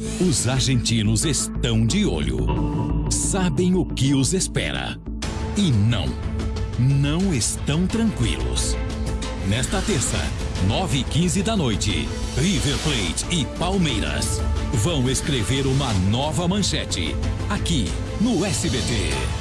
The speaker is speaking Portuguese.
Os argentinos estão de olho. Sabem o que os espera. E não, não estão tranquilos. Nesta terça, 9 e 15 da noite, River Plate e Palmeiras vão escrever uma nova manchete aqui no SBT.